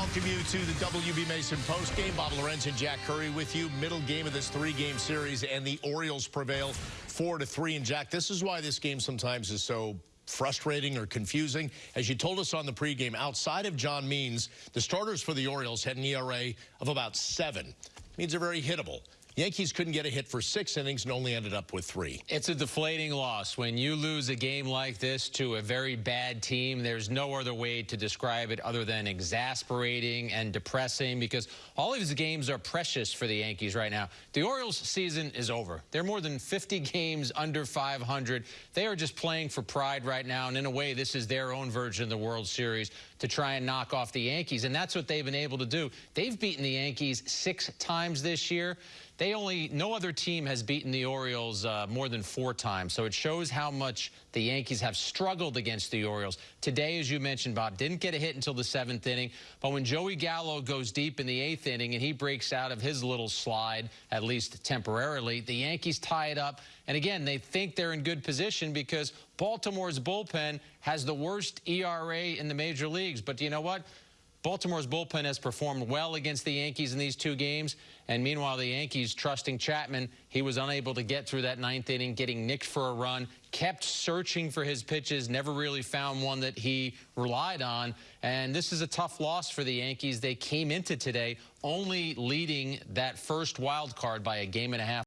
welcome you to the WB Mason post game. Bob Lorenz and Jack Curry with you. Middle game of this three-game series, and the Orioles prevail four to three. And Jack, this is why this game sometimes is so frustrating or confusing. As you told us on the pregame, outside of John Means, the starters for the Orioles had an ERA of about seven. Means they're very hittable. Yankees couldn't get a hit for six innings and only ended up with three. It's a deflating loss. When you lose a game like this to a very bad team, there's no other way to describe it other than exasperating and depressing because all of these games are precious for the Yankees right now. The Orioles season is over. They're more than 50 games under 500. They are just playing for pride right now, and in a way, this is their own version of the World Series to try and knock off the Yankees, and that's what they've been able to do. They've beaten the Yankees six times this year. They only, no other team has beaten the Orioles uh, more than four times. So it shows how much the Yankees have struggled against the Orioles. Today, as you mentioned, Bob, didn't get a hit until the seventh inning. But when Joey Gallo goes deep in the eighth inning and he breaks out of his little slide, at least temporarily, the Yankees tie it up. And again, they think they're in good position because Baltimore's bullpen has the worst ERA in the major leagues. But do you know what? Baltimore's bullpen has performed well against the Yankees in these two games. And meanwhile, the Yankees trusting Chapman, he was unable to get through that ninth inning, getting nicked for a run, kept searching for his pitches, never really found one that he relied on. And this is a tough loss for the Yankees. They came into today only leading that first wild card by a game and a half.